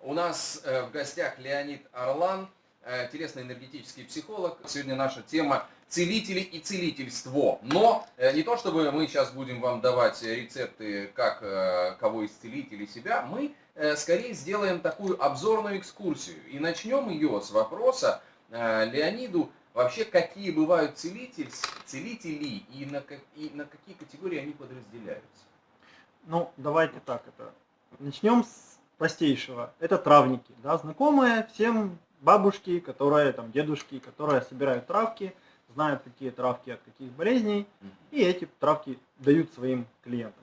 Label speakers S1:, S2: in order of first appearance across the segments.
S1: У нас э, в гостях Леонид Орлан, э, телесно-энергетический психолог. Сегодня наша тема целители и целительство. Но э, не то, чтобы мы сейчас будем вам давать рецепты, как кого исцелить или себя, мы скорее сделаем такую обзорную экскурсию. И начнем ее с вопроса Леониду, вообще какие бывают целитель, целители и на, и на какие категории они подразделяются.
S2: Ну, давайте так это. Начнем с простейшего. Это травники, да, знакомые всем бабушки, которые, там, дедушки, которые собирают травки, знают, какие травки от каких болезней, и эти травки дают своим клиентам.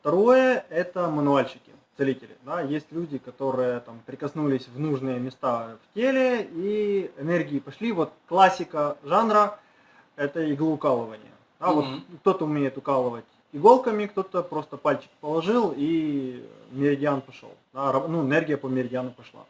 S2: Второе – это мануальщики, целители. Да? Есть люди, которые там, прикоснулись в нужные места в теле, и энергии пошли. Вот классика жанра – это иглоукалывание. Да? Mm-hmm. Вот кто-то умеет укалывать иголками, кто-то просто пальчик положил и меридиан пошел. Да, ну, энергия по меридиану пошла.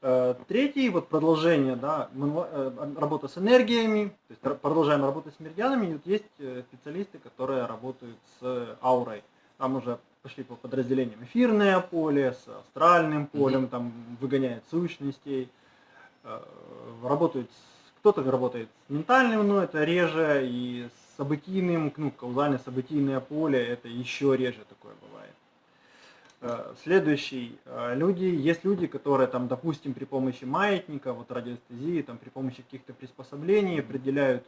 S2: Э, третий, вот продолжение, да, э, работа с энергиями, то есть продолжаем работать с меридианами, вот есть э, специалисты, которые работают с аурой. Там уже пошли по подразделениям эфирное поле, с астральным полем, mm-hmm. там выгоняет сущностей, работают, кто-то работает с ментальным, но это реже, и событийным, ну, каузальное событийное поле, это еще реже такое бывает. Э, следующий. Э, люди, есть люди, которые, там, допустим, при помощи маятника, вот радиоэстезии, там, при помощи каких-то приспособлений определяют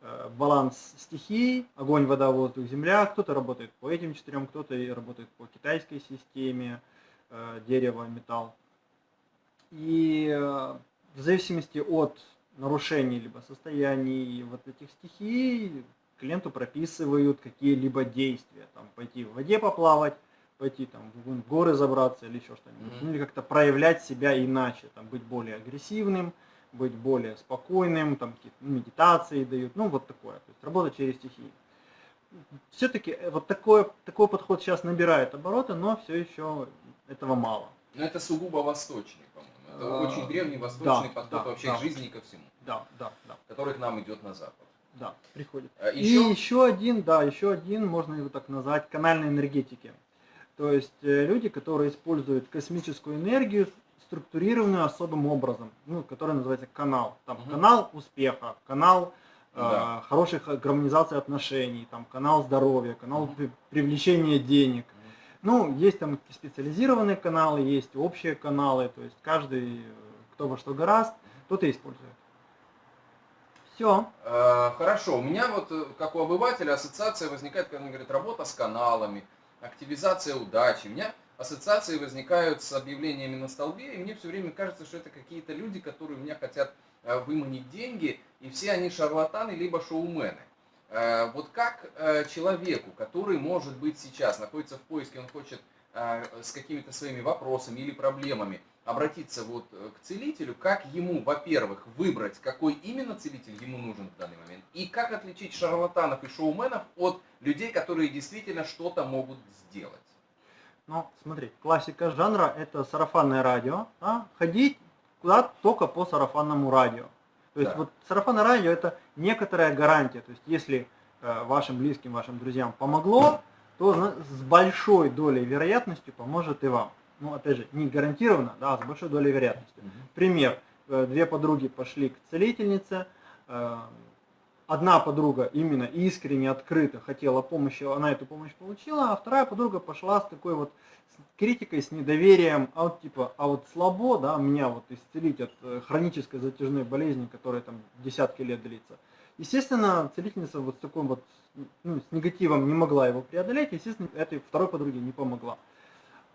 S2: э, баланс стихий, огонь, вода, воздух, земля. Кто-то работает по этим четырем, кто-то работает по китайской системе, дерево, металл. И в зависимости от нарушений либо состояний вот этих стихий, клиенту прописывают какие-либо действия. Там, пойти в воде поплавать, пойти там, в горы забраться или еще что-нибудь. Mm-hmm. или как-то проявлять себя иначе, там, быть более агрессивным, быть более спокойным, там какие-то медитации дают, ну вот такое. То есть работа через стихии. Все-таки э, вот такой, такой подход сейчас набирает обороты, но все еще этого мало.
S1: Но это сугубо восточный, по-моему. Это а, очень древний восточный да, подход да, вообще да. к жизни и ко всему.
S2: Да, да, да.
S1: Который к нам идет на запад.
S2: Да, приходит. А еще? И еще один, да, еще один, можно его так назвать, канальной энергетики. То есть э, люди, которые используют космическую энергию, структурированную особым образом, ну, который называется канал. Там угу. канал успеха, канал э, да. э, хороших гармонизации отношений, там канал здоровья, канал угу. привлечения денег. Ну, есть там специализированные каналы, есть общие каналы, то есть каждый, э, кто во что гораст, тот и использует.
S1: Все. Э, хорошо, у меня вот, э, как у обывателя, ассоциация возникает, когда он говорит, работа с каналами, активизация удачи. У меня ассоциации возникают с объявлениями на столбе, и мне все время кажется, что это какие-то люди, которые у меня хотят э, выманить деньги, и все они шарлатаны, либо шоумены. Вот как человеку, который, может быть, сейчас находится в поиске, он хочет с какими-то своими вопросами или проблемами обратиться вот э, к целителю, как ему, во-первых, выбрать, какой именно целитель ему нужен в данный момент, и как отличить шарлатанов и шоуменов от людей, которые действительно что-то могут сделать.
S2: Ну, смотри, классика жанра это сарафанное радио, а? ходить куда только по сарафанному радио. То есть да. вот сарафанное радио это некоторая гарантия, то есть если э, вашим близким, вашим друзьям помогло, то с большой долей вероятности поможет и вам ну, опять же, не гарантированно, да, а с большой долей вероятности. Пример. Э, две подруги пошли к целительнице, э, одна подруга именно искренне, открыто хотела помощи, она эту помощь получила, а вторая подруга пошла с такой вот критикой, с недоверием, а вот типа, а вот слабо, да, меня вот исцелить от э, хронической затяжной болезни, которая там десятки лет длится. Естественно, целительница вот с таким вот, ну, с негативом не могла его преодолеть, естественно, этой второй подруге не помогла.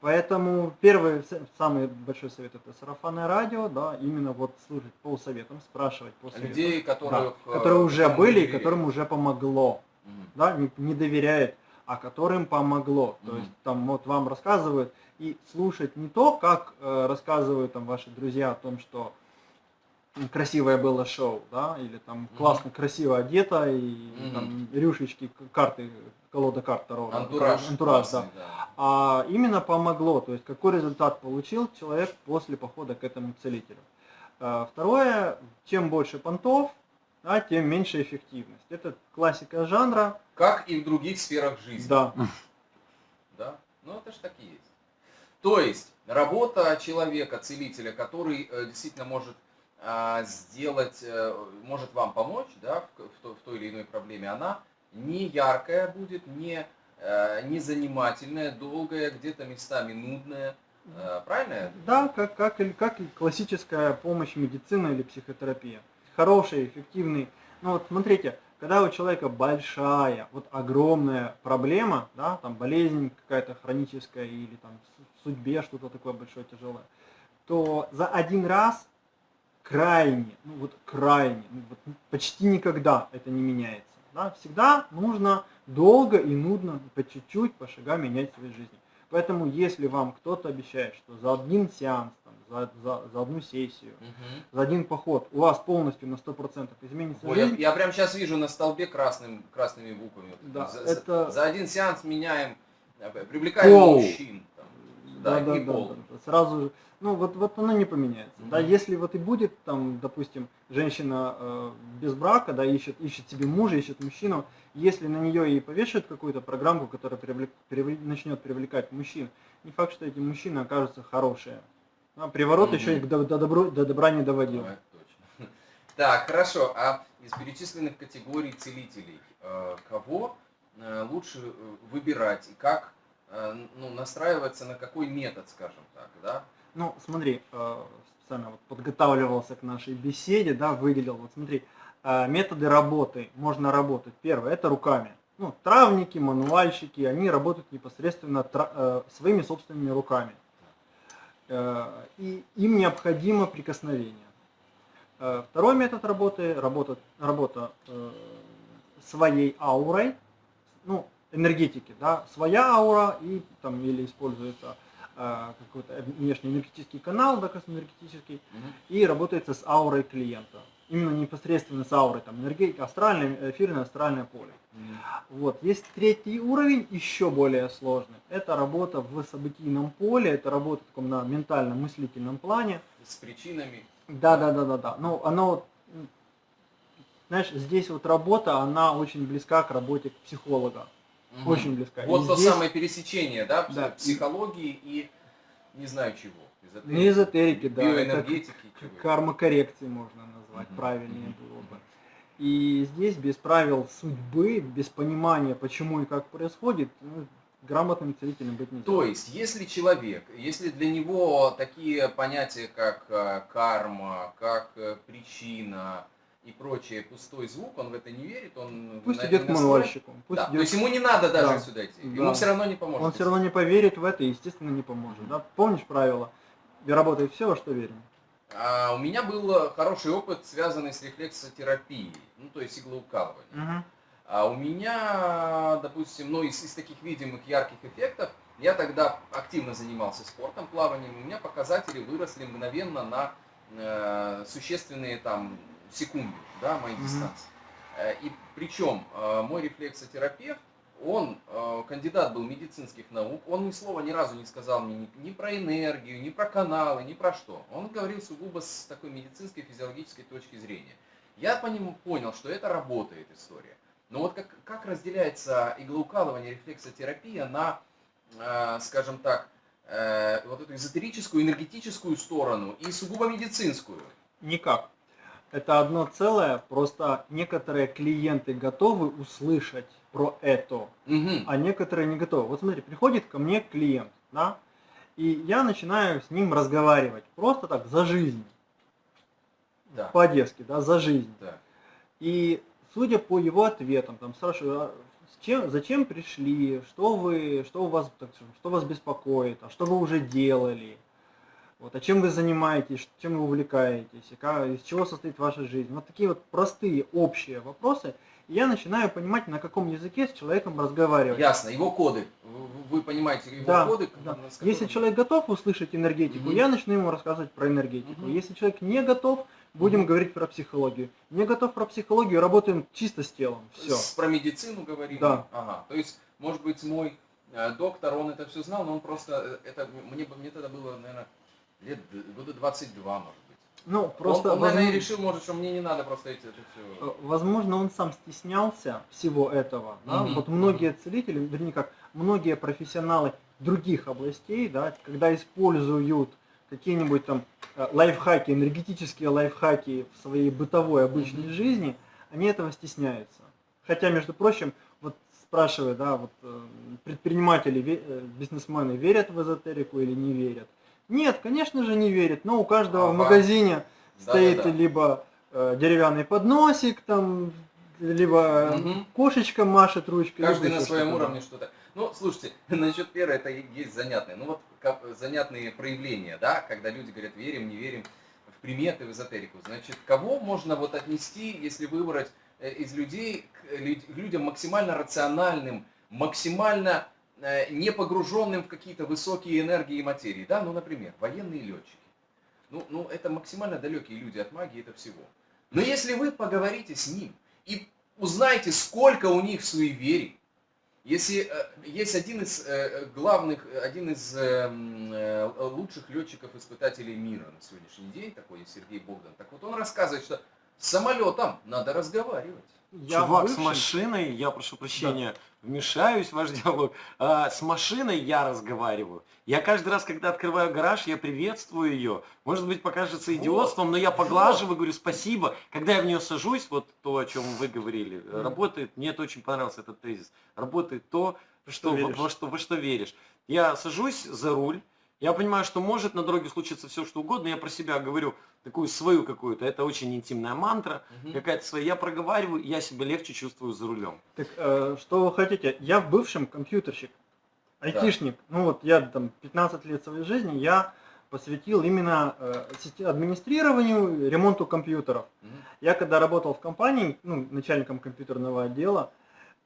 S2: Поэтому первый, самый большой совет это сарафанное радио, да, именно вот служить по советам, спрашивать по советам.
S1: Людей, которых,
S2: да, которые э, уже были и которым уже помогло. Mm -hmm. Да, не, не доверяет, а которым помогло. Mm -hmm. То есть там вот вам рассказывают, и слушать не то, как э, рассказывают там ваши друзья о том, что красивое было шоу, да, или там классно, mm -hmm. красиво одета, и mm -hmm. там рюшечки, карты, колода карт Таро.
S1: Антураж.
S2: Антураж, да. да. А именно помогло, то есть какой результат получил человек после похода к этому целителю. А, второе, чем больше понтов, да, тем меньше эффективность. Это классика жанра.
S1: Как и в других сферах жизни.
S2: Да.
S1: Да, ну это же так и есть. То есть, работа человека, целителя, который э, действительно может сделать, э, может вам помочь да, в, той или иной проблеме, она не яркая будет, не, э, не занимательная, долгая, где-то местами нудная. Правильно?
S2: Да, как, как, как и классическая помощь медицина или психотерапия. Хороший, эффективный. Ну вот смотрите, когда у человека большая, вот огромная проблема, да, там болезнь какая-то хроническая или там в судьбе что-то такое большое, тяжелое, то за один раз крайне, ну вот крайне, ну вот почти никогда это не меняется. Да? Всегда нужно долго и нудно, по чуть-чуть, по шагам менять свою жизнь. Поэтому если вам кто-то обещает, что за один сеанс, там, за, за, за одну сессию, угу. за один поход у вас полностью на 100% изменится
S1: Ой, жизнь. Я, я прямо сейчас вижу на столбе красным, красными буквами.
S2: Да,
S1: за,
S2: это...
S1: за один сеанс меняем, э, привлекаем пол. мужчин.
S2: Да, да, да, да, да, сразу ну вот, вот оно не поменяется. Mm-hmm. Да, если вот и будет там, допустим, женщина э, без брака, да, ищет, ищет себе мужа, ищет мужчину, если на нее и повешают какую-то программку, которая привлек, привлек, начнет привлекать мужчин, не факт, что эти мужчины окажутся хорошие. А приворот mm-hmm. еще их до, до, добро, до добра не доводил.
S1: Ну, точно. Так, хорошо. А из перечисленных категорий целителей, э, кого э, лучше э, выбирать и как ну, настраиваться на какой метод, скажем так, да?
S2: Ну, смотри, э, специально вот подготавливался к нашей беседе, да, выделил, вот смотри, э, методы работы, можно работать. Первое, это руками. Ну, травники, мануальщики, они работают непосредственно э, своими собственными руками. И им необходимо прикосновение. Второй метод работы, работа, работа своей аурой, ну, энергетики, да, своя аура и там или используется а, какой-то внешний энергетический канал, да, космоэнергетический, угу. и работается с аурой клиента. Именно непосредственно с аурой, там, энергетика, астральное, эфирное, астральное поле. Угу. Вот. Есть третий уровень, еще более сложный. Это работа в событийном поле, это работа в таком на ментальном, мыслительном плане.
S1: С причинами.
S2: Да, да, да, да, да. Ну, оно знаешь, здесь вот работа, она очень близка к работе психолога. Угу. Очень близка.
S1: Вот и то здесь... самое пересечение, да, да, психологии и не знаю чего.
S2: Эзотерики, не эзотерики, да. Биоэнергетики. Кармокоррекции можно назвать, угу. правильнее было бы. И здесь без правил судьбы, без понимания, почему и как происходит, ну, грамотным целителем быть нельзя.
S1: То есть, если человек, если для него такие понятия, как э, карма, как э, причина, и прочее пустой звук, он в это не верит, он
S2: пусть на, идет к мануальщику.
S1: Пусть да, идет... То есть ему не надо даже да. сюда идти, ему да. все равно не поможет.
S2: Он все равно не поверит в это и, естественно, не поможет. Да? Помнишь правило? Работает все, во что верим.
S1: А, у меня был хороший опыт, связанный с рефлексотерапией, ну то есть иглоукалывание. Mm -hmm. А у меня, допустим, ну из, из таких видимых ярких эффектов, я тогда активно занимался спортом, плаванием, у меня показатели выросли мгновенно на э, существенные там секунду, да, моей mm-hmm. дистанции. Э, и причем э, мой рефлексотерапевт, он э, кандидат был медицинских наук, он ни слова ни разу не сказал мне ни, ни про энергию, ни про каналы, ни про что. Он говорил сугубо с такой медицинской, физиологической точки зрения. Я по нему понял, что это работает история. Но вот как, как разделяется иглоукалывание, рефлексотерапия на, скажем так, вот эту эзотерическую, энергетическую сторону и сугубо медицинскую?
S2: Никак это одно целое, просто некоторые клиенты готовы услышать про это, угу. а некоторые не готовы. Вот смотри, приходит ко мне клиент, да, и я начинаю с ним разговаривать, просто так, за жизнь. Да. По-одесски, да, за жизнь.
S1: Да.
S2: И судя по его ответам, там спрашиваю, а с чем, зачем пришли, что вы, что у вас, что вас беспокоит, а что вы уже делали, вот, а чем вы занимаетесь, чем вы увлекаетесь, как, из чего состоит ваша жизнь. Вот такие вот простые, общие вопросы. И я начинаю понимать, на каком языке с человеком разговаривать.
S1: Ясно, его коды. Вы понимаете его
S2: да,
S1: коды?
S2: Да. Если человек готов услышать энергетику, угу. я начну ему рассказывать про энергетику. Угу. Если человек не готов, будем угу. говорить про психологию. Не готов про психологию, работаем чисто с телом. Все. С,
S1: про медицину говорим.
S2: Да.
S1: Ага. То есть, может быть, мой э, доктор, он это все знал, но он просто, э, это мне, мне тогда было, наверное, лет года 22, может быть.
S2: Ну, просто...
S1: Он, он возможно, наверное, решил, может, что мне не надо просто эти, это
S2: все... Э, возможно, он сам стеснялся всего этого. Да? Угу, вот многие целители, вернее как, многие профессионалы других областей, да, когда используют какие-нибудь там э, лайфхаки, энергетические лайфхаки в своей бытовой обычной жизни, они этого стесняются. Хотя, между прочим, вот спрашивают, да, вот э, предприниматели, бизнесмены верят в эзотерику или не верят? Нет, конечно же не верят, но у каждого ага. в магазине да, стоит да, да. либо э, деревянный подносик, там, либо угу. кошечка машет ручкой.
S1: Каждый на своем уровне что-то. Ну, слушайте, насчет веры это есть занятное. Ну вот как, занятные проявления, да, когда люди говорят, верим, не верим в приметы, в эзотерику. Значит, кого можно вот отнести, если выбрать э, из людей к людям максимально рациональным, максимально не погруженным в какие-то высокие энергии и материи, да, ну, например, военные летчики. Ну, ну, это максимально далекие люди от магии, это всего. Но если вы поговорите с ним и узнаете, сколько у них суеверий, если э, есть один из э, главных, один из эм, э, лучших летчиков-испытателей мира на сегодняшний день, такой Сергей Богдан, так вот он рассказывает, что с самолетом надо разговаривать.
S3: Я Чувак, бывший... с машиной, я прошу прощения, да. вмешаюсь в ваш диалог, а, с машиной я разговариваю. Я каждый раз, когда открываю гараж, я приветствую ее. Может быть, покажется идиотством, но я поглаживаю, говорю спасибо. Когда я в нее сажусь, вот то, о чем вы говорили, mm. работает, мне это очень понравился этот тезис, работает то, что, что во, во, что, во что веришь. Я сажусь за руль, я понимаю, что может на дороге случиться все, что угодно. Я про себя говорю такую свою какую-то. Это очень интимная мантра, угу. какая-то своя. Я проговариваю, я себя легче чувствую за рулем.
S2: Так э, что вы хотите? Я в бывшем компьютерщик, айтишник. Да. Ну вот я там 15 лет своей жизни я посвятил именно э, администрированию, ремонту компьютеров. Угу. Я когда работал в компании, ну, начальником компьютерного отдела,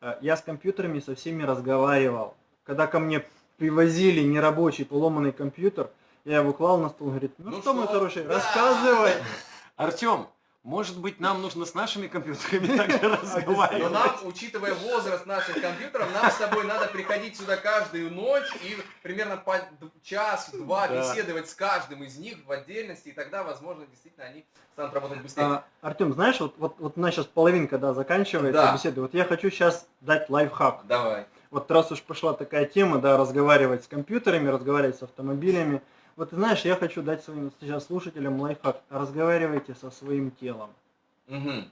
S2: э, я с компьютерами со всеми разговаривал. Когда ко мне привозили нерабочий поломанный компьютер, я его клал на стол, говорит, ну, ну что, что, мой хороший, да. рассказывай.
S3: Артем, может быть, нам нужно с нашими компьютерами также разговаривать.
S1: Но нам, учитывая возраст наших компьютеров, нам с тобой надо приходить сюда каждую ночь и примерно по час-два да. беседовать с каждым из них в отдельности, и тогда, возможно, действительно они станут работать быстрее. А,
S2: Артем, знаешь, вот, вот, вот у нас сейчас половинка да, заканчивается да. беседы. Вот я хочу сейчас дать лайфхак.
S1: Давай
S2: вот раз уж пошла такая тема, да, разговаривать с компьютерами, разговаривать с автомобилями, вот знаешь, я хочу дать своим сейчас слушателям лайфхак. Разговаривайте со своим телом. Угу.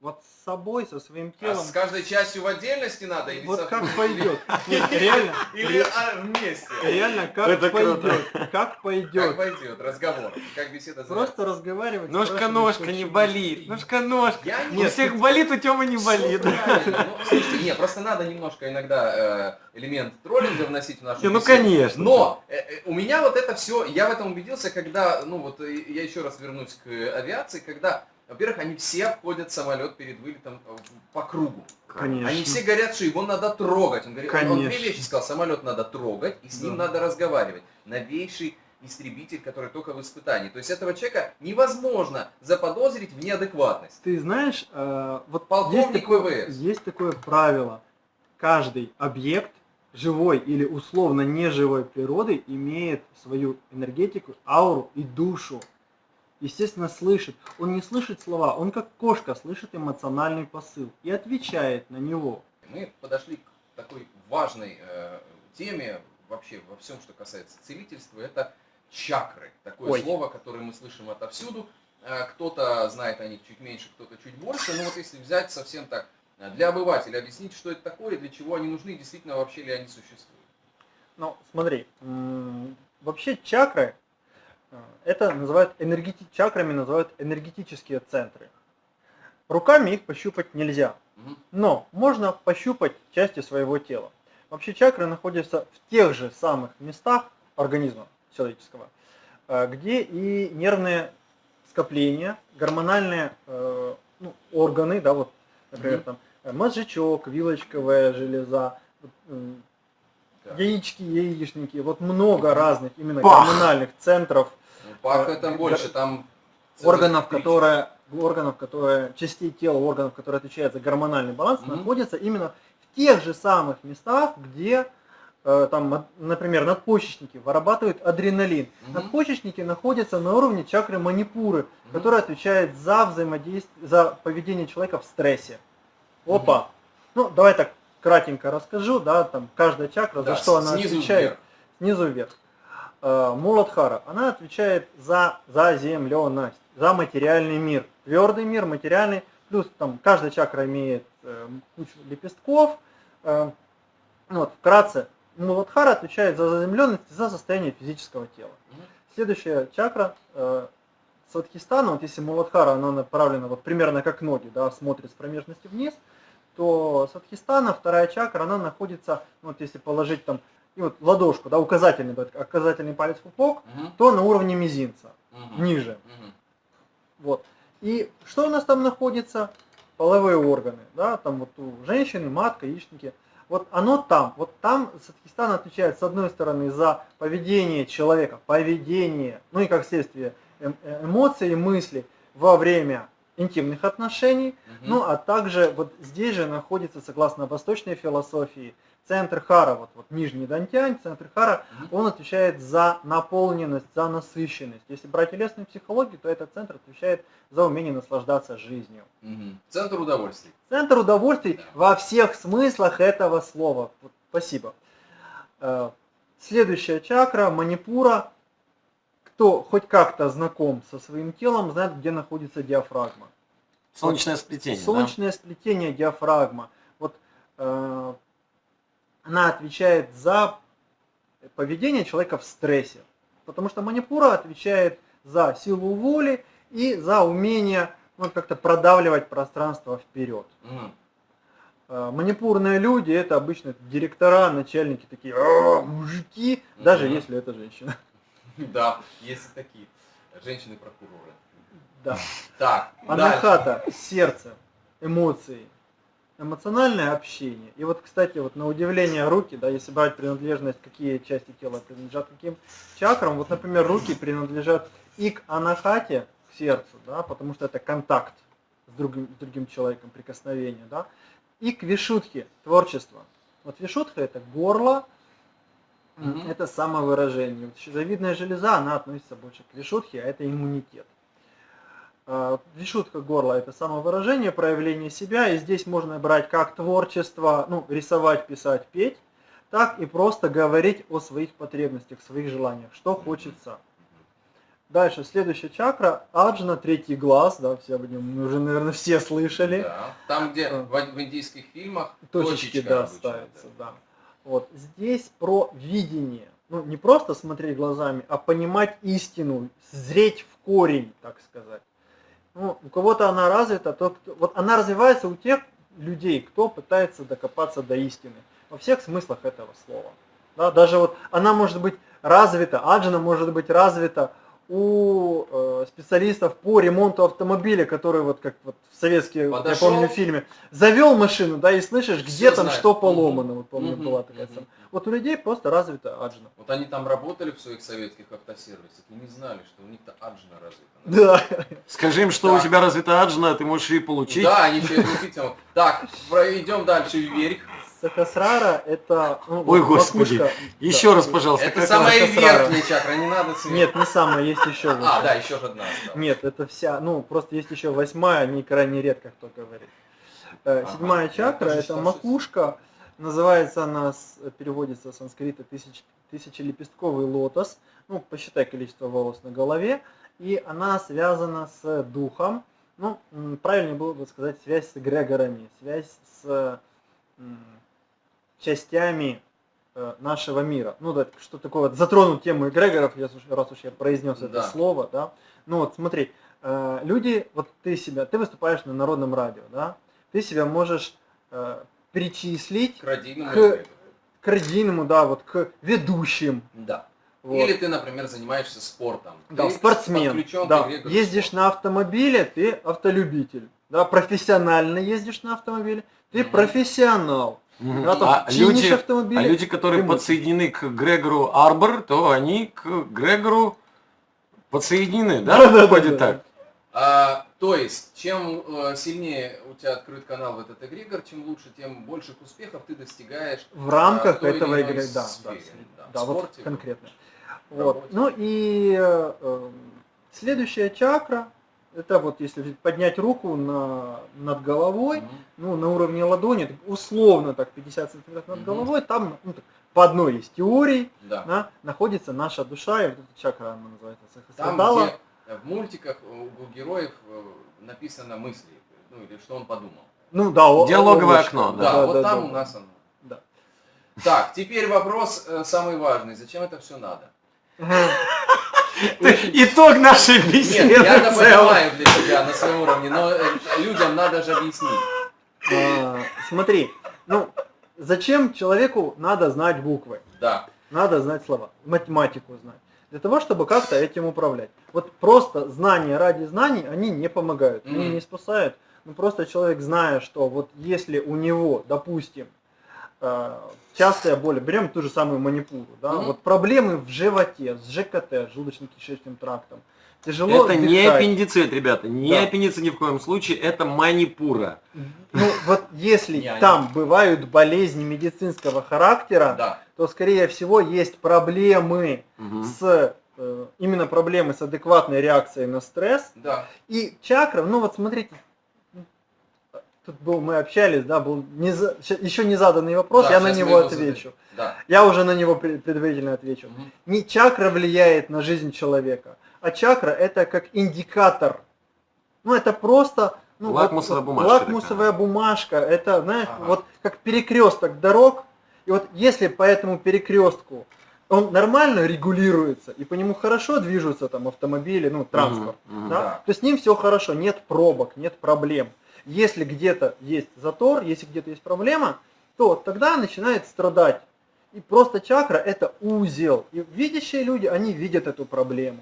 S2: Вот с собой, со своим а телом. А
S1: с каждой частью в отдельности надо?
S2: Или вот как пойдет. Нет, реально.
S1: Или а, вместе.
S2: Реально, как Это пойдет. Круто. Как пойдет.
S1: Как пойдет разговор. Как беседа
S2: Просто разговаривать.
S3: Ножка-ножка не болит. Ножка-ножка. У всех болит, у Тёмы не болит. Ну,
S1: слушайте, нет, просто надо немножко иногда э, элемент троллинга вносить в нашу
S3: Ну, конечно.
S1: Но э, э, у меня вот это все, я в этом убедился, когда, ну вот я еще раз вернусь к авиации, когда во-первых, они все обходят самолет перед вылетом э, по кругу. Конечно. Они все говорят, что его надо трогать. Он, говорит, Конечно. он две вещи сказал, самолет надо трогать, и с ним да. надо разговаривать. Новейший истребитель, который только в испытании. То есть этого человека невозможно заподозрить в неадекватность.
S2: Ты знаешь, э, вот Полковник есть такое, ВВС. есть такое правило. Каждый объект живой или условно неживой природы имеет свою энергетику, ауру и душу естественно, слышит. Он не слышит слова, он как кошка слышит эмоциональный посыл и отвечает на него.
S1: Мы подошли к такой важной э, теме вообще во всем, что касается целительства. Это чакры. Такое Ой. слово, которое мы слышим отовсюду. Э, кто-то знает о них чуть меньше, кто-то чуть больше. Но вот если взять совсем так э, для обывателя, объяснить, что это такое, для чего они нужны, действительно вообще ли они существуют.
S2: Ну, смотри, вообще чакры это называют энергети... чакрами называют энергетические центры. Руками их пощупать нельзя, но можно пощупать части своего тела. Вообще чакры находятся в тех же самых местах организма человеческого, э, где и нервные скопления, гормональные э, ну, органы, да, вот, например, там э, мозжечок, вилочковая железа, яички, яичники, вот много разных именно Бах! гормональных центров.
S1: Ну, Пах это больше, там
S2: органов, которые, органов, которые, частей тела, органов, которые отвечают за гормональный баланс, угу. находятся именно в тех же самых местах, где э, там, например, надпочечники вырабатывают адреналин. Угу. Надпочечники находятся на уровне чакры манипуры, угу. которая отвечает за взаимодействие, за поведение человека в стрессе. Опа! Угу. Ну, давай так кратенько расскажу, да, там каждая чакра, да, за что она отвечает. Вверх. снизу вверх. Э, Муладхара, она отвечает за заземленность, за материальный мир. Твердый мир, материальный, плюс там каждая чакра имеет э, кучу лепестков. Э, вот, вкратце, Муладхара отвечает за заземленность и за состояние физического тела. Следующая чакра э, Садхистана, вот если Муладхара, она направлена вот примерно как ноги, да, смотрит с промежности вниз, то Садхистана, вторая чакра, она находится, ну, вот если положить там и вот ладошку, да, указательный, указательный палец пупок, угу. то на уровне мизинца, угу. ниже. Угу. Вот. И что у нас там находится? Половые органы, да, там вот у женщины, матка, яичники. Вот оно там, вот там Садхистан отвечает с одной стороны за поведение человека, поведение, ну и как следствие эм, э, эмоции и мысли во время интимных отношений, угу. ну а также вот здесь же находится, согласно восточной философии, центр хара, вот, вот нижний дантянь, центр хара, он отвечает за наполненность, за насыщенность. Если брать телесную психологию, то этот центр отвечает за умение наслаждаться жизнью.
S1: Угу. Центр удовольствий.
S2: Центр удовольствий да. во всех смыслах этого слова. Вот, спасибо. Э, следующая чакра, манипура. Кто хоть как-то знаком со своим телом, знает, где находится диафрагма.
S3: Солнечное сплетение.
S2: Солнечное да? сплетение диафрагма. Вот э, она отвечает за поведение человека в стрессе. Потому что манипура отвечает за силу воли и за умение ну, как-то продавливать пространство вперед. Mm. Манипурные люди это обычно директора, начальники такие, мужики, mm-hmm. даже если это женщина.
S1: Да, есть такие женщины-прокуроры.
S2: Да. Так. Анахата, сердце, эмоции, эмоциональное общение. И вот, кстати, вот на удивление руки, да, если брать принадлежность, какие части тела принадлежат каким чакрам, вот, например, руки принадлежат и к анахате, к сердцу, да, потому что это контакт с другим, с другим человеком, прикосновение, да, и к вишутхе, творчество. Вот вишутха это горло, угу. это самовыражение. Вот щитовидная железа, она относится больше к вишутхе, а это иммунитет. Э, Вишутка горла – это самовыражение, проявление себя, и здесь можно брать как творчество, ну, рисовать, писать, петь, так и просто говорить о своих потребностях, своих желаниях, что хочется. Дальше, следующая чакра, аджна, третий глаз, да, все об нем мы уже, наверное, все слышали.
S1: Да, там, где а. в, в индийских фильмах
S2: точечки, да, обычно, ставятся, да. да. Вот, здесь про видение, ну, не просто смотреть глазами, а понимать истину, зреть в корень, так сказать. Ну, у кого-то она развита, то, вот она развивается у тех людей, кто пытается докопаться до истины. Во всех смыслах этого слова. Да, даже вот она может быть развита, аджина может быть развита у э, специалистов по ремонту автомобиля, которые вот как вот в советские, Подошел. я помню, фильме, завел машину, да, и слышишь, где Все там знает. что поломано, вот помню, угу, была такая угу. Вот у людей просто развита аджина.
S1: Вот они там работали в своих советских автосервисах и не знали, что у них-то аджина развита.
S2: Да.
S3: Скажи им, что да. у тебя развита аджина, ты можешь и получить.
S1: Да, они еще и получить. Так, идем дальше вверх.
S2: Сахасрара это...
S3: Ну, Ой, господи, макушка, еще да, раз, пожалуйста.
S1: Это самая верхняя чакра, не надо
S2: сверху. Нет, не самая, есть еще
S1: выше. А, да, еще одна. Да.
S2: Нет, это вся, ну, просто есть еще восьмая, не крайне редко кто говорит. Э, ага. Седьмая чакра это, это макушка, называется она, переводится с санскрита тысяч, тысячелепестковый лотос, ну, посчитай количество волос на голове, и она связана с духом, ну, правильнее было бы сказать, связь с эгрегорами, связь с частями э, нашего мира. Ну, да, что такое, вот, затронуть тему эгрегоров, раз уж я произнес да. это слово, да. Ну вот смотри, э, люди, вот ты себя, ты выступаешь на народном радио, да, ты себя можешь э, причислить
S1: к родийному,
S2: к, к родийному, да, вот к ведущим.
S1: Да. Вот. Или ты, например, занимаешься спортом.
S2: Да, ты спортсмен. Да. Ездишь на автомобиле, ты автолюбитель. Да, профессионально ездишь на автомобиле, ты mm-hmm. профессионал.
S3: А, люди, а люди, которые подсоединены к Грегору Арбор, то они к Грегору подсоединены, да? Да, да, да, так.
S1: А, то есть, чем э, сильнее у тебя открыт канал в этот эгрегор, чем лучше, тем больших успехов ты достигаешь
S2: в рамках а, этого эгрегора, да, да, да, да, вот конкретно. Вот. Ну и э, следующая чакра, Это вот если поднять руку на, над головой,
S1: Мгм.
S2: ну, на уровне ладони, условно так 50 сантиметров над
S1: Мгм.
S2: головой, там ну, так, по одной из теорий
S1: Да.
S2: да, находится наша душа, и вот эта чакра она называется
S1: Там,
S2: Сахасрадала.
S1: где э, в мультиках у у героев э, написано мысли, ну или что он подумал.
S2: Ну да,
S3: Диалоговое окно,
S1: Да,
S3: Да,
S1: вот там у нас оно.
S2: Да.
S1: Так, теперь вопрос э, самый важный. Зачем это все надо?
S3: Итог нашей беседы.
S1: Нет, я это понимаю для себя на своем уровне, но э, людям надо же объяснить.
S2: А, Смотри, ну зачем человеку надо знать буквы?
S1: Да.
S2: Надо знать слова, математику знать. Для того, чтобы как-то этим управлять. Вот просто знания ради знаний, они не помогают, они не спасают. Ну просто человек, зная, что вот если у него, допустим, э, частая боль, берем ту же самую манипуру, да,
S1: Мгм.
S2: вот проблемы в животе, с ЖКТ, с желудочно-кишечным трактом, тяжело
S3: Это не
S2: дышать.
S3: аппендицит, ребята, не
S2: Да.
S3: аппендицит ни в коем случае, это манипура.
S2: Ну вот если
S1: Не,
S2: там бывают болезни медицинского характера,
S1: Да.
S2: то скорее всего есть проблемы с э, именно проблемы с адекватной реакцией на стресс.
S1: Да.
S2: И чакра, ну вот смотрите, тут был, мы общались, да, был не еще не заданный вопрос,
S1: Да,
S2: я на него
S1: его
S2: отвечу.
S1: Да.
S2: Я уже на него пред- предварительно отвечу.
S1: Мгм.
S2: Не чакра влияет на жизнь человека, а чакра это как индикатор. Ну это просто ну,
S3: Лакмусовая
S2: вот-
S3: бумажка
S2: Лакмусовая бумажка. Это, знаешь,
S1: Ага.
S2: вот как перекресток дорог. И вот если по этому перекрестку он нормально регулируется, и по нему хорошо движутся там автомобили, ну, транспорт,
S3: мгм.
S2: да,
S1: Да.
S2: то с ним все хорошо, нет пробок, нет проблем. Если где-то есть затор, если где-то есть проблема, то тогда начинает страдать. И просто чакра это узел. И видящие люди, они видят эту проблему.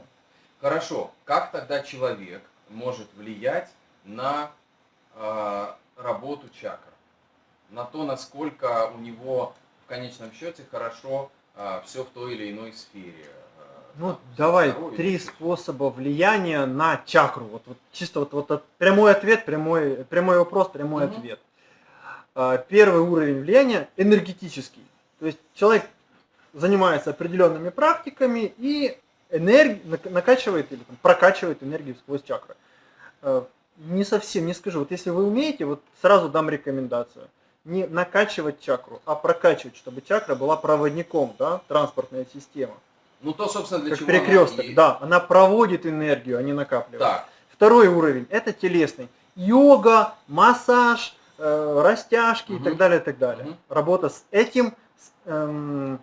S1: Хорошо. Как тогда человек может влиять на э, работу чакр? На то, насколько у него в конечном счете хорошо все в той или иной сфере.
S2: Ну, давай
S1: здоровье
S2: три способа влияния на чакру. Вот, вот чисто вот, вот от- прямой ответ, прямой, прямой вопрос, прямой
S1: Мгм.
S2: ответ. А, Первый уровень влияния энергетический. То есть человек занимается определенными практиками и энерги... нак- накачивает или там, прокачивает энергию сквозь чакры. Э, Не совсем, не скажу. Вот если вы умеете, вот сразу дам рекомендацию. Не накачивать чакру, а прокачивать, чтобы чакра была проводником, да, транспортная система.
S1: Ну то, собственно, для
S2: Как
S1: чего она
S2: перекресток,
S1: и-
S2: да, она проводит энергию, а не накапливает.
S1: Так,
S2: Второй уровень это телесный. Йога, массаж, э, растяжки и
S1: Мгм.
S2: так далее, и так далее.
S1: Мгм.
S2: Работа с этим с, эм,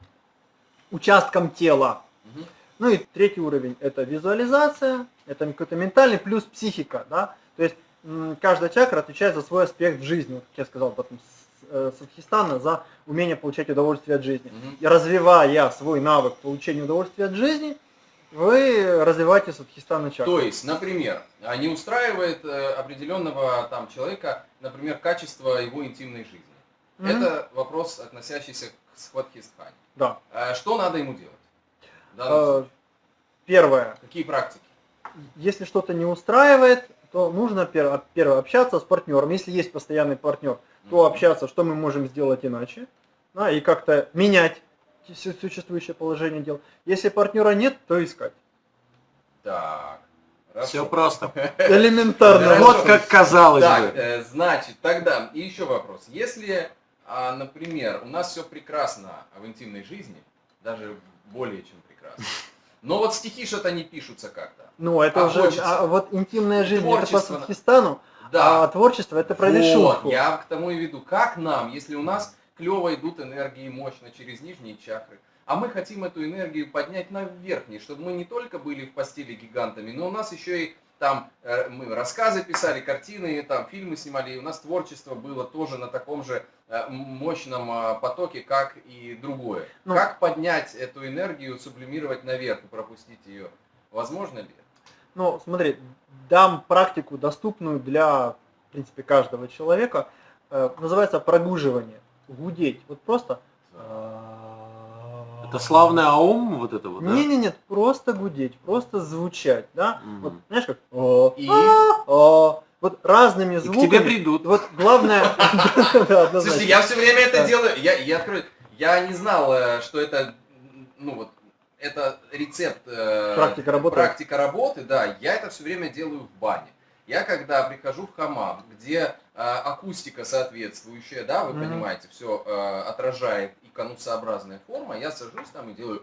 S2: участком тела.
S1: мгм,
S2: Ну и третий уровень это визуализация, это какой-то ментальный плюс психика, да. То есть каждая чакра отвечает за свой аспект в жизни. Как я сказал, потом Садхистана за умение получать удовольствие от жизни.
S1: мгм.
S2: И развивая свой навык получения удовольствия от жизни, вы развиваете садхистана чакру.
S1: То есть, например, а, не устраивает э, определенного там человека, например, качество его интимной жизни.
S2: Мгм.
S1: Это вопрос, относящийся к схватхистхане.
S2: Да.
S1: А Что надо ему делать?
S2: Э? Первое.
S1: Какие практики?
S2: Если что-то не устраивает, то нужно пер- первое общаться с партнером. Если есть постоянный партнер, то общаться, что мы можем сделать иначе, да, и как-то менять су- существующее положение дел. Если партнера нет, то искать.
S1: Так.
S3: Все
S1: хорошо.
S3: просто.
S2: Элементарно.
S1: Хорошо.
S3: Вот как казалось
S1: Так,
S3: бы.
S1: э, значит, тогда и еще вопрос. Если, а, например, у нас все прекрасно в интимной жизни, даже более чем прекрасно, но вот стихи что-то не пишутся как-то.
S2: Ну, это
S1: А
S2: уже,
S1: хочется.
S2: а вот интимная жизнь, это по
S1: Творчество.
S2: Садхистану,
S1: Да,
S2: а творчество это про
S1: вот, я к тому и веду. Как нам, если у нас клево идут энергии мощно через нижние чакры, а мы хотим эту энергию поднять на верхние, чтобы мы не только были в постели гигантами, но у нас еще и там э, мы рассказы писали, картины, там фильмы снимали, и у нас творчество было тоже на таком же мощном э, потоке, как и другое.
S2: Ну.
S1: как поднять эту энергию, сублимировать наверх и пропустить ее? Возможно ли?
S2: Ну, смотри, дам практику, доступную для, в принципе, каждого человека. Э, называется прогуживание. Гудеть. Вот просто...
S3: Это славный аум, вот это вот, да?
S2: Не, не, нет, просто гудеть, просто звучать, да?
S3: Мгм.
S2: Вот, знаешь, как «о,
S1: И?
S2: А, а». вот разными
S3: И к
S2: звуками.
S3: тебе придут.
S2: Вот главное.
S1: Слушайте, я все время это делаю. Я, я открою. Я не знал, э, что это, ну вот, это рецепт э,
S2: Практика работы.
S1: практика работы, да, я это все время делаю в бане. Я когда прихожу в хамам, где э, акустика соответствующая, да, вы
S2: Мгм.
S1: понимаете, все отражает и конусообразная форма, я сажусь там и делаю.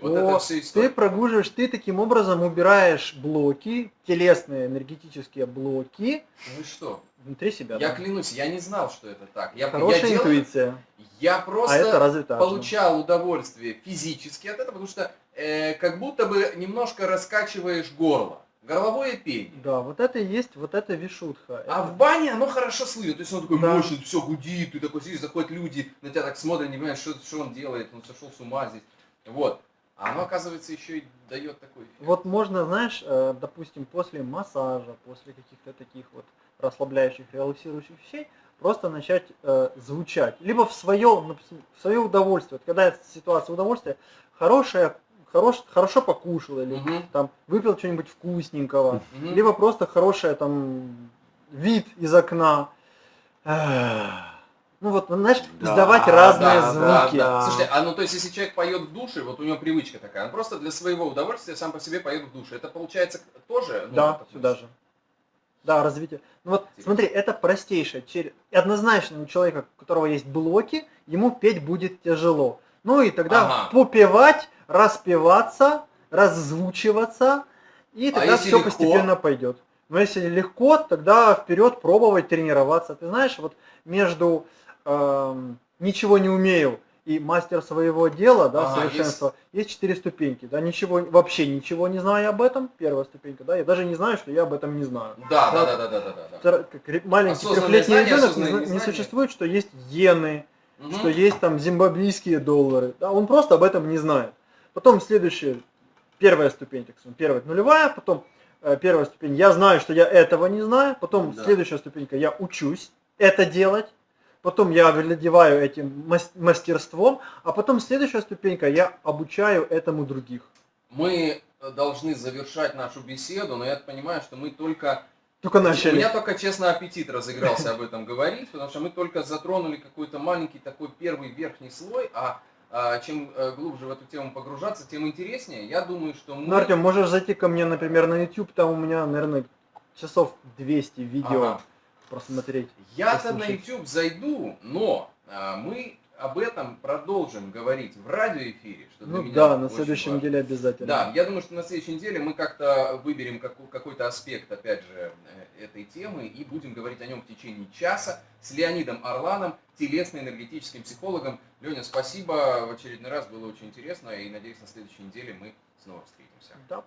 S1: Вот
S2: О,
S1: это все
S2: Ты прогруживаешь, ты таким образом убираешь блоки, телесные энергетические блоки
S1: Ну и что?
S2: внутри себя.
S1: Я
S2: да.
S1: клянусь, я не знал, что это так. Я, я
S2: Хорошая
S1: делаю-
S2: интуиция.
S1: я
S2: А это
S1: просто
S2: развитая.
S1: получал удовольствие физически от этого, потому что э, как будто бы немножко раскачиваешь горло. Горловое пение.
S2: Да, вот это и есть, вот это вишутха.
S1: А
S2: Это-
S1: в бане оно хорошо слышно, то есть он такой
S2: Да.
S1: мощный, все гудит, ты такой сидишь, заходят люди, на тебя так смотрят, не понимаешь, что, что он делает, он сошел с ума здесь. Вот. А оно, оказывается, еще и дает такой эффект.
S2: Вот можно, знаешь, э, допустим, после массажа, после каких-то таких вот расслабляющих, релаксирующих вещей, просто начать э, звучать. Либо в свое, в свое удовольствие. Вот когда ситуация удовольствия, хорошая, хорош, хорошо покушал или
S1: Мгм,
S2: там выпил что-нибудь вкусненького,
S1: мгм.
S2: либо просто хорошая там вид из окна. Эх. Ну вот, ну, знаешь,
S3: Да,
S2: издавать разные
S3: да,
S2: звуки.
S3: да, да.
S1: Слушайте, а ну то есть если человек поет в душе, вот у него привычка такая, он просто для своего удовольствия сам по себе поет в душе. Это получается тоже? ну,
S2: Да, сюда же. Да, развитие. Ну вот,
S1: Интересно.
S2: смотри, это простейшее. Чер- Однозначно у человека, у которого есть блоки, ему петь будет тяжело. Ну и тогда
S1: Ага.
S2: попевать, распеваться, раззвучиваться, и
S1: А
S2: тогда
S1: если
S2: все
S1: легко?
S2: постепенно пойдет. Но если легко, тогда вперед пробовать тренироваться. Ты знаешь, вот между эм, ничего не умею и мастер своего дела, да,
S1: Ага,
S2: совершенства, есть четыре ступеньки. Да, ничего, вообще ничего не знаю об этом, первая ступенька, да, я даже не знаю, что я об этом не знаю.
S1: Да, да, да, да, да, да, да.
S2: Втор- как маленький трехлетний ребенок не, не
S1: незнание.
S2: существует, что есть иены,
S1: Мгм.
S2: что есть там зимбабвийские доллары. Да, он просто об этом не знает. Потом следующая, первая ступень, так сказать, первая нулевая, потом э, первая ступень, я знаю, что я этого не знаю, потом
S1: Да.
S2: следующая ступенька, я учусь это делать, потом я овладеваю этим мас- мастерством, а потом следующая ступенька, я обучаю этому других.
S1: Мы э, должны завершать нашу беседу, но я понимаю, что мы только...
S2: Только
S1: У
S2: начали.
S1: меня только, честно, аппетит разыгрался об этом говорить, потому что мы только затронули какой-то маленький такой первый верхний слой, а, а, чем э, глубже в эту тему погружаться, тем интереснее. Я думаю, что мы...
S2: Ну, Артем, можешь зайти ко мне, например, на YouTube, там у меня, наверное, часов 200 видео
S1: Ага.
S2: Просмотреть.
S1: Я-то на. YouTube зайду, но а, мы об этом продолжим говорить в радиоэфире, что
S2: Ну да, на следующей
S1: важно.
S2: неделе обязательно.
S1: Да, я думаю, что на следующей неделе мы как-то выберем какой-то аспект, опять же, э, этой темы и будем говорить о нем в течение часа с Леонидом Орланом, телесно-энергетическим психологом. Леня, спасибо, в очередной раз было очень интересно и надеюсь, на следующей неделе мы снова встретимся.
S2: Да.